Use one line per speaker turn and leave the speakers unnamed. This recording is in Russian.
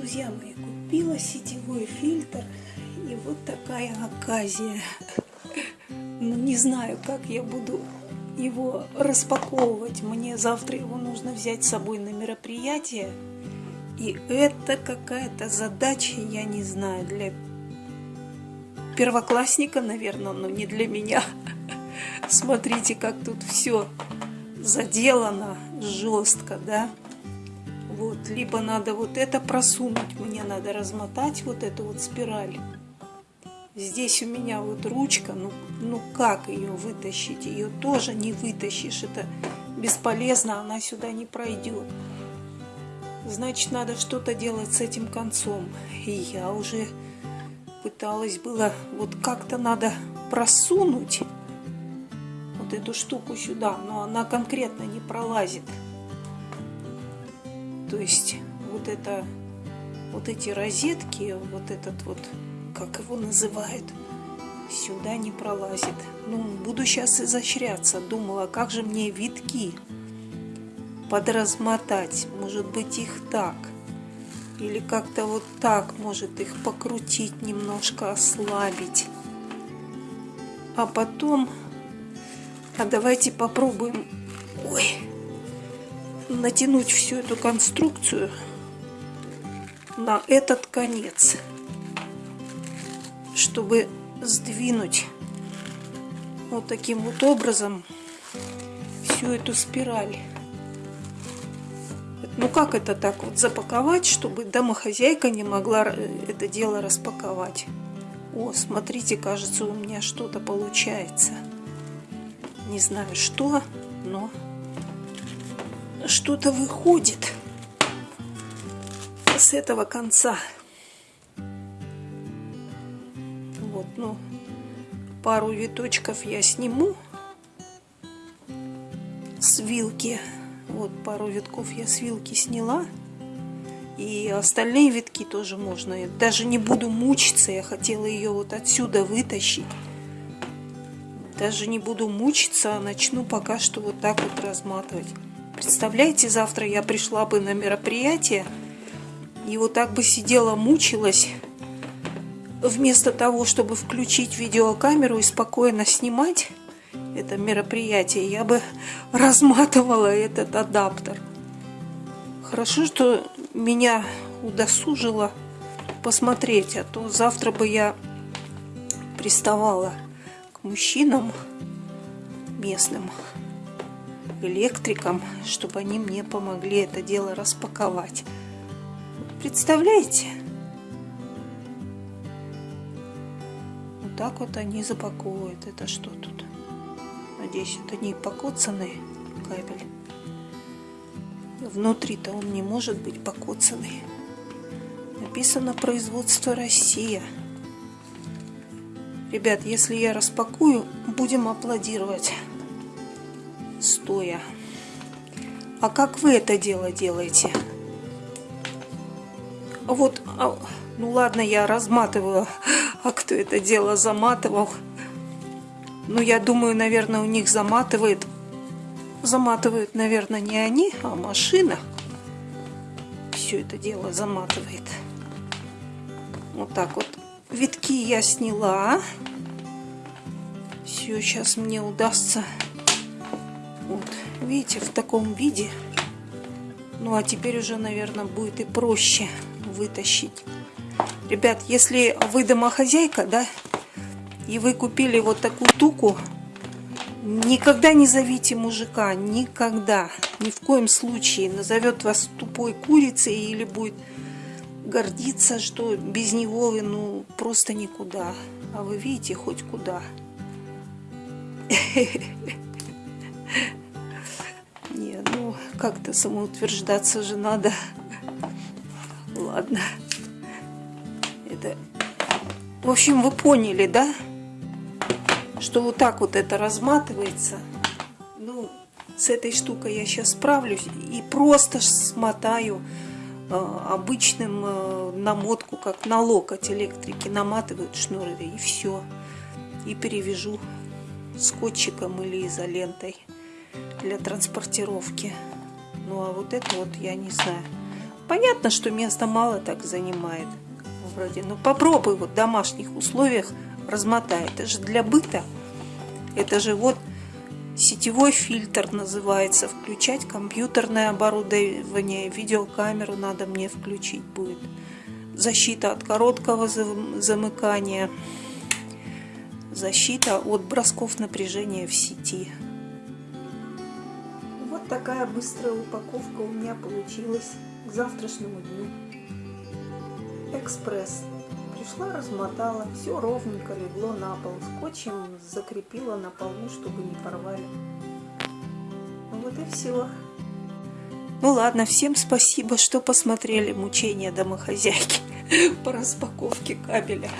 друзья мои, купила сетевой фильтр, и вот такая оказия. Ну, не знаю, как я буду его распаковывать. Мне завтра его нужно взять с собой на мероприятие. И это какая-то задача, я не знаю, для первоклассника, наверное, но не для меня. Смотрите, как тут все заделано жестко, да? Вот, либо надо вот это просунуть, мне надо размотать вот эту вот спираль. Здесь у меня вот ручка, ну, ну как ее вытащить? Ее тоже не вытащишь, это бесполезно, она сюда не пройдет. Значит, надо что-то делать с этим концом. И я уже пыталась было, вот как-то надо просунуть вот эту штуку сюда, но она конкретно не пролазит. То есть вот это, вот эти розетки, вот этот вот, как его называют, сюда не пролазит. Ну, буду сейчас изощряться. Думала, как же мне витки подразмотать. Может быть, их так. Или как-то вот так, может, их покрутить, немножко ослабить. А потом... А давайте попробуем... Ой натянуть всю эту конструкцию на этот конец, чтобы сдвинуть вот таким вот образом всю эту спираль. Ну как это так вот запаковать, чтобы домохозяйка не могла это дело распаковать? О, смотрите, кажется, у меня что-то получается. Не знаю что, но что-то выходит с этого конца. Вот, ну, пару виточков я сниму с вилки. Вот пару витков я с вилки сняла. И остальные витки тоже можно. Я даже не буду мучиться. Я хотела ее вот отсюда вытащить. Даже не буду мучиться, а начну пока что вот так вот разматывать. Представляете, завтра я пришла бы на мероприятие и вот так бы сидела, мучилась, вместо того, чтобы включить видеокамеру и спокойно снимать это мероприятие, я бы разматывала этот адаптер. Хорошо, что меня удосужило посмотреть, а то завтра бы я приставала к мужчинам местным электрикам, чтобы они мне помогли это дело распаковать. Представляете? Вот так вот они запаковывают. Это что тут? Надеюсь, это не покоцанный кабель. Внутри-то он не может быть покоцанный. Написано производство Россия. Ребят, если я распакую, будем аплодировать стоя. А как вы это дело делаете? Вот, а, ну ладно, я разматываю. А кто это дело заматывал? Ну, я думаю, наверное, у них заматывает. Заматывают, наверное, не они, а машина. Все это дело заматывает. Вот так вот. Витки я сняла. Все, сейчас мне удастся вот, видите, в таком виде. Ну, а теперь уже, наверное, будет и проще вытащить. Ребят, если вы домохозяйка, да, и вы купили вот такую туку, никогда не зовите мужика, никогда, ни в коем случае. Назовет вас тупой курицей или будет гордиться, что без него вы, ну, просто никуда. А вы видите, хоть куда. Не, как-то самоутверждаться же надо. Ладно. Это... В общем, вы поняли, да? Что вот так вот это разматывается. Ну, с этой штукой я сейчас справлюсь. И просто смотаю э, обычным э, намотку, как на локоть электрики. Наматывают шнуры и все. И перевяжу скотчиком или изолентой для транспортировки. Ну а вот это вот я не знаю. Понятно, что места мало так занимает. Вроде, ну попробуй вот в домашних условиях размотай. Это же для быта. Это же вот сетевой фильтр называется. Включать компьютерное оборудование, видеокамеру надо мне включить будет. Защита от короткого замыкания. Защита от бросков напряжения в сети. Такая быстрая упаковка у меня получилась к завтрашнему дню. Экспресс. Пришла, размотала, все ровненько легло на пол. Скотчем закрепила на полу, чтобы не порвали. Ну вот и все. Ну ладно, всем спасибо, что посмотрели мучения домохозяйки по распаковке кабеля.